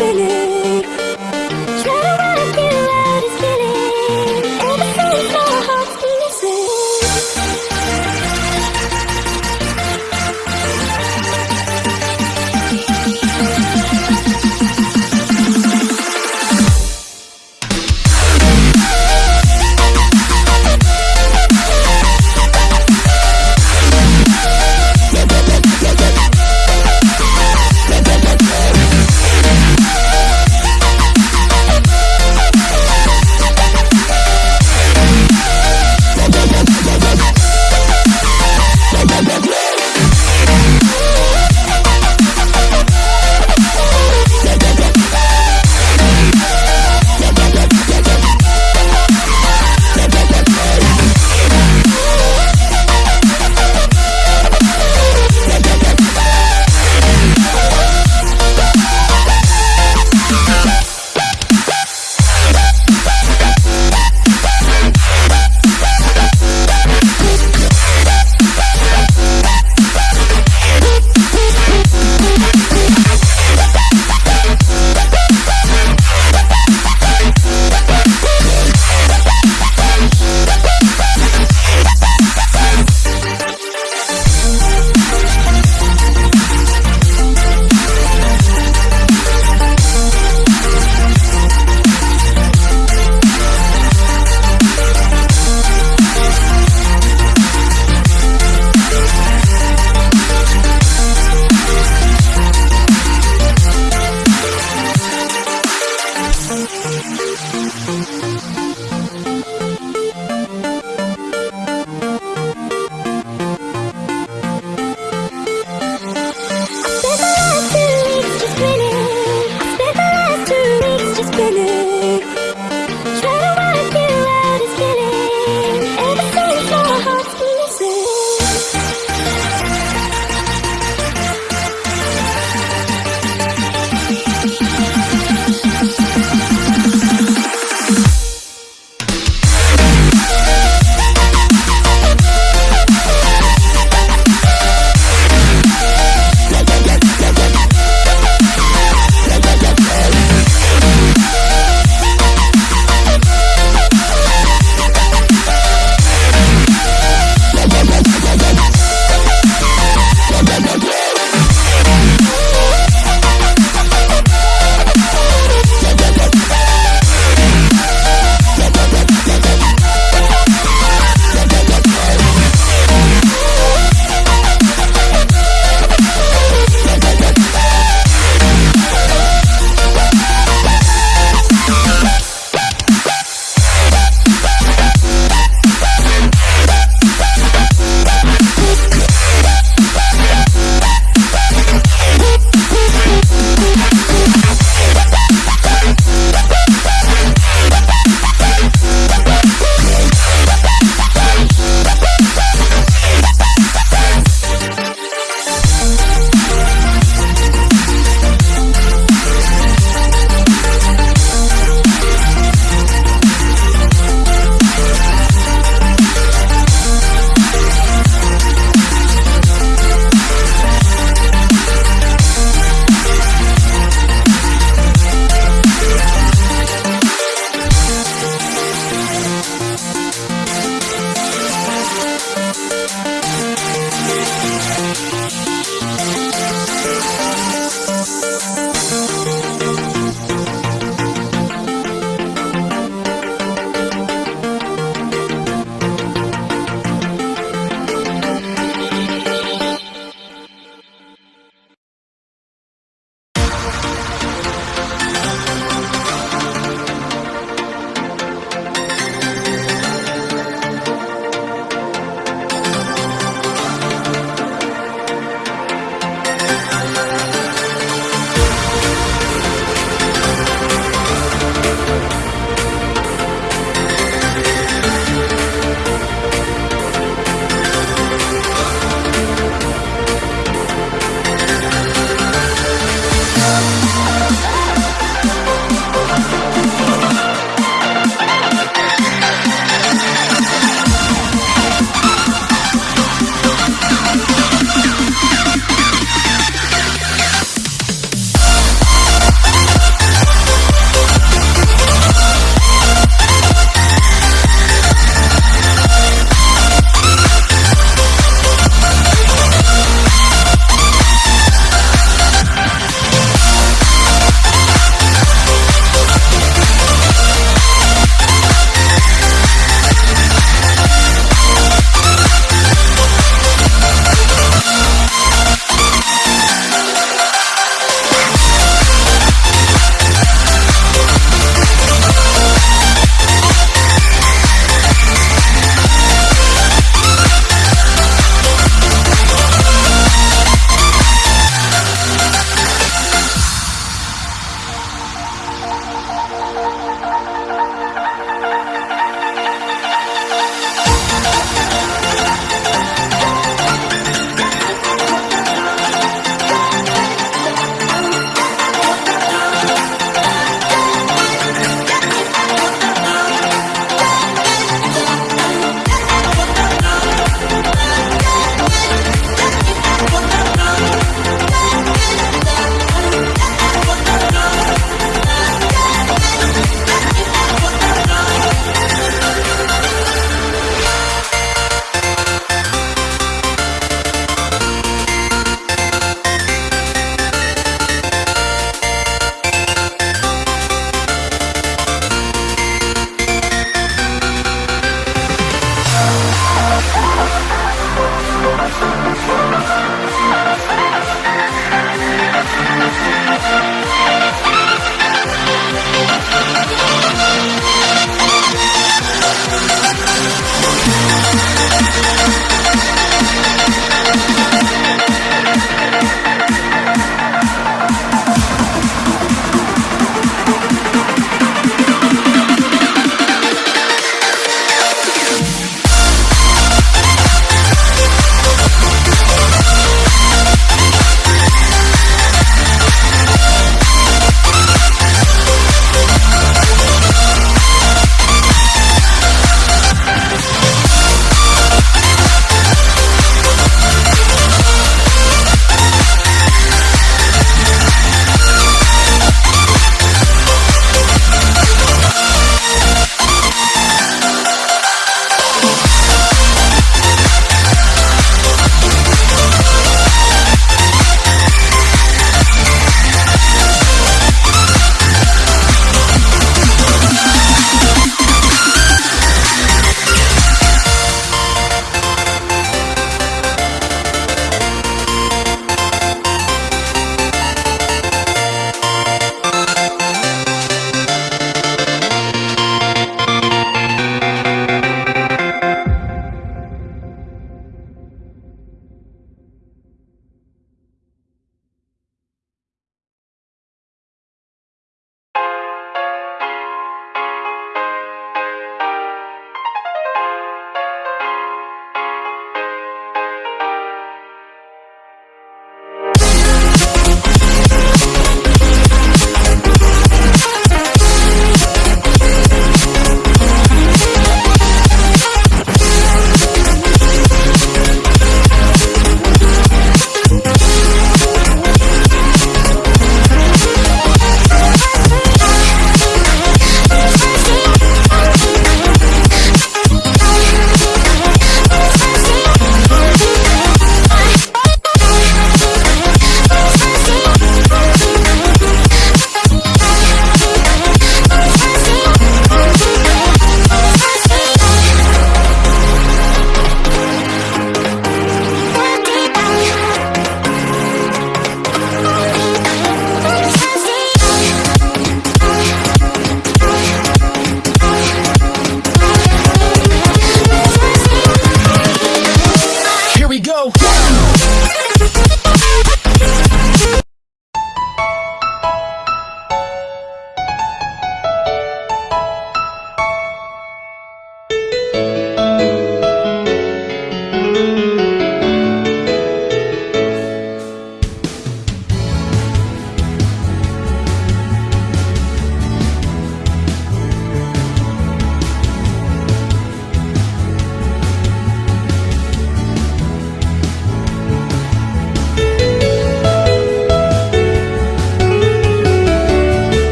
bile